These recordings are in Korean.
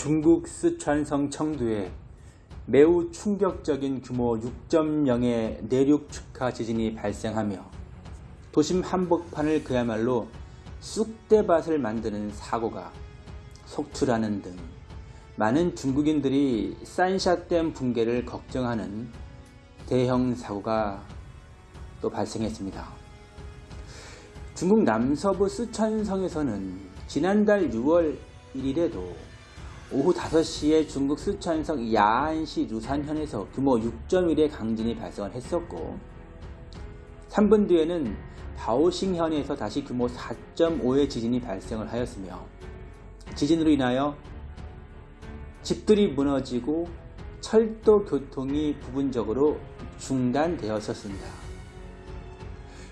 중국 쓰촨성 청두에 매우 충격적인 규모 6.0의 내륙 축하 지진이 발생하며 도심 한복판을 그야말로 쑥대밭을 만드는 사고가 속출하는 등 많은 중국인들이 산샤댐 붕괴를 걱정하는 대형 사고가 또 발생했습니다. 중국 남서부 쓰촨성에서는 지난달 6월 1일에도 오후 5시에 중국 쓰촨성 야안시 루산현에서 규모 6.1의 강진이 발생을 했었고 3분 뒤에는 바오싱현에서 다시 규모 4.5의 지진이 발생을 하였으며 지진으로 인하여 집들이 무너지고 철도 교통이 부분적으로 중단되었었습니다.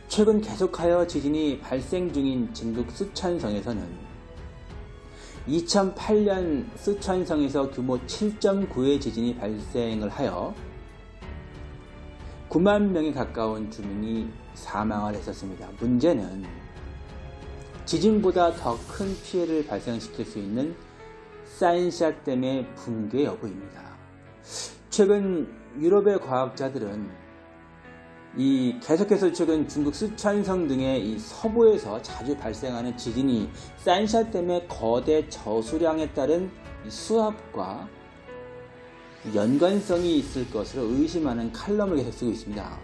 최근 계속하여 지진이 발생 중인 중국 쓰촨성에서는 2008년 쓰촨성에서 규모 7.9의 지진이 발생을 하여 9만 명에 가까운 주민이 사망을 했었습니다. 문제는 지진보다 더 큰 피해를 발생시킬 수 있는 산샤댐의 붕괴 여부입니다. 최근 유럽의 과학자들은 이 계속해서 최근 중국 쓰촨성 등의 이 서부에서 자주 발생하는 지진이 산샤댐의 거대 저수량에 따른 수압과 연관성이 있을 것으로 의심하는 칼럼을 계속 쓰고 있습니다.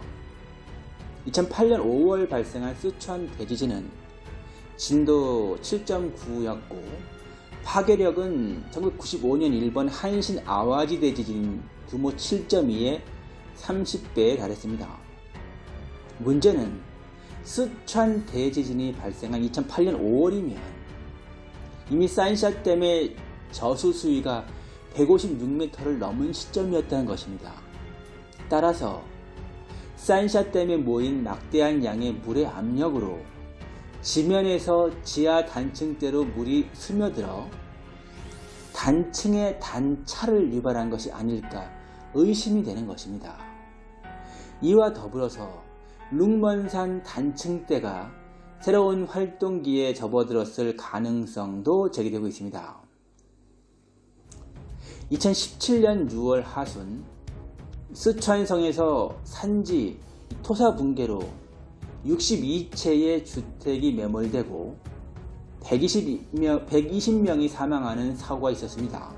2008년 5월 발생한 쓰촨 대지진은 진도 7.9였고 파괴력은 1995년 일본 한신 아와지 대지진 규모 7.2의 30배에 달했습니다. 문제는 쓰촨 대지진이 발생한 2008년 5월이면 이미 산샤댐의 저수 수위가 156m를 넘은 시점이었다는 것입니다. 따라서 산샤댐에 모인 막대한 양의 물의 압력으로 지면에서 지하 단층대로 물이 스며들어 단층의 단차를 유발한 것이 아닐까 의심이 되는 것입니다. 이와 더불어서 룽먼산 단층대가 새로운 활동기에 접어들었을 가능성도 제기되고 있습니다. 2017년 6월 하순 쓰촨성에서 산지 토사 붕괴로 62채의 주택이 매몰되고 120명, 120명이 사망하는 사고가 있었습니다.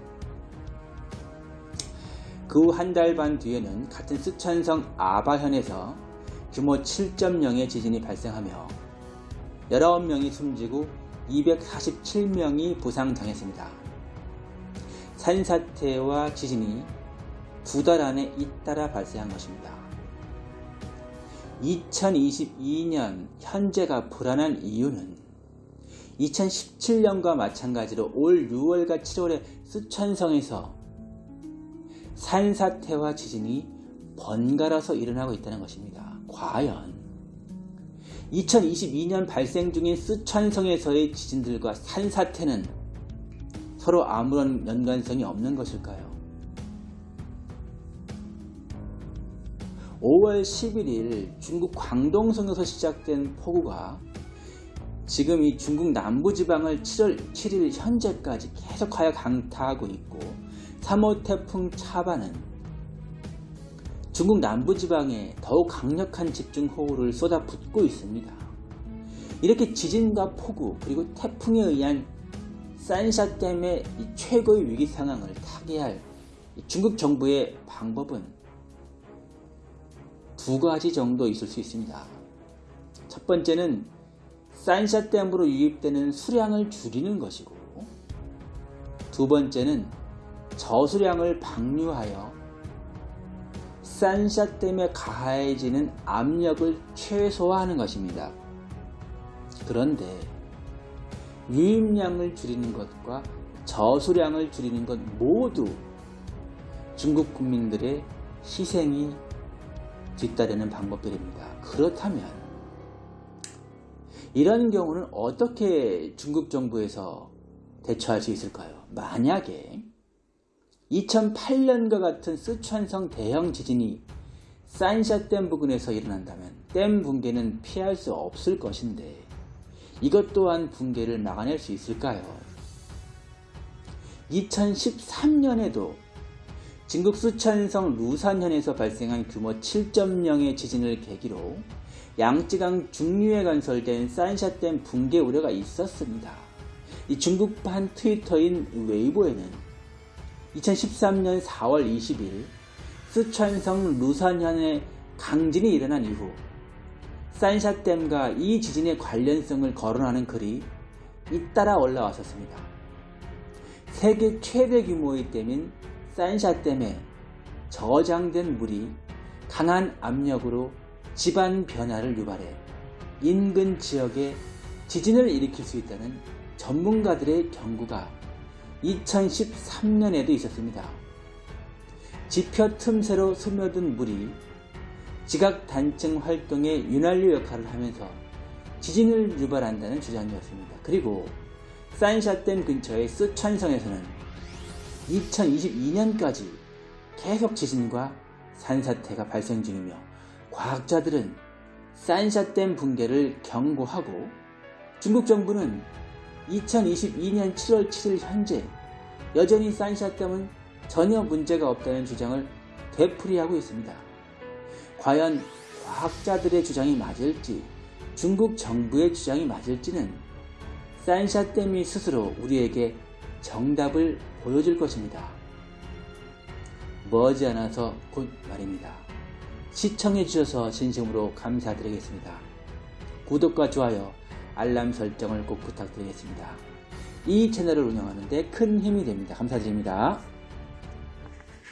그 후 한 달 반 뒤에는 같은 쓰촨성 아바현에서 규모 7.0의 지진이 발생하며 19명이 숨지고 247명이 부상당했습니다. 산사태와 지진이 두 달 안에 잇따라 발생한 것입니다. 2022년 현재가 불안한 이유는 2017년과 마찬가지로 올 6월과 7월에 쓰촨성에서 산사태와 지진이 번갈아서 일어나고 있다는 것입니다. 과연 2022년 발생 중인 쓰촨성에서의 지진들과 산사태는 서로 아무런 연관성이 없는 것일까요? 5월 11일 중국 광동성에서 시작된 폭우가 지금 이 중국 남부지방을 7월 7일 현재까지 계속하여 강타하고 있고 3호 태풍 차바는 중국 남부지방에 더욱 강력한 집중호우를 쏟아붓고 있습니다. 이렇게 지진과 폭우 그리고 태풍에 의한 산샤댐의 최고의 위기 상황을 타개할 중국 정부의 방법은 두 가지 정도 있을 수 있습니다. 첫 번째는 산샤댐으로 유입되는 수량을 줄이는 것이고 두 번째는 저수량을 방류하여 산샤댐에 가해지는 압력을 최소화하는 것입니다. 그런데 유입량을 줄이는 것과 저수량을 줄이는 것 모두 중국 국민들의 희생이 뒤따르는 방법들입니다. 그렇다면 이런 경우는 어떻게 중국 정부에서 대처할 수 있을까요? 만약에 2008년과 같은 쓰촨성 대형 지진이 산샤댐 부근에서 일어난다면 댐 붕괴는 피할 수 없을 것인데 이것 또한 붕괴를 막아낼 수 있을까요? 2013년에도 중국 수천성 루산현에서 발생한 규모 7.0의 지진을 계기로 양쯔강 중류에 건설된 산샤댐 붕괴 우려가 있었습니다. 이 중국판 트위터인 웨이보에는 2013년 4월 20일 수천성 루산현의 강진이 일어난 이후 산샤댐과 이 지진의 관련성을 거론하는 글이 잇따라 올라왔었습니다. 세계 최대 규모의 댐인 산샤댐에 저장된 물이 강한 압력으로 집안 변화를 유발해 인근 지역에 지진을 일으킬 수 있다는 전문가들의 경고가 2013년에도 있었습니다. 지표 틈새로 스며든 물이 지각 단층 활동의 윤활유 역할을 하면서 지진을 유발한다는 주장이었습니다. 그리고 산샤댐 근처의 쓰촨성에서는 2022년까지 계속 지진과 산사태가 발생 중이며 과학자들은 산샤댐 붕괴를 경고하고 중국 정부는 2022년 7월 7일 현재 여전히 산샤댐은 전혀 문제가 없다는 주장을 되풀이하고 있습니다. 과연 과학자들의 주장이 맞을지 중국 정부의 주장이 맞을지는 산샤댐이 스스로 우리에게 정답을 보여줄 것입니다. 머지않아서 곧 말입니다. 시청해주셔서 진심으로 감사드리겠습니다. 구독과 좋아요, 알람 설정을 꼭 부탁드리겠습니다. 이 채널을 운영하는데 큰 힘이 됩니다. 감사드립니다.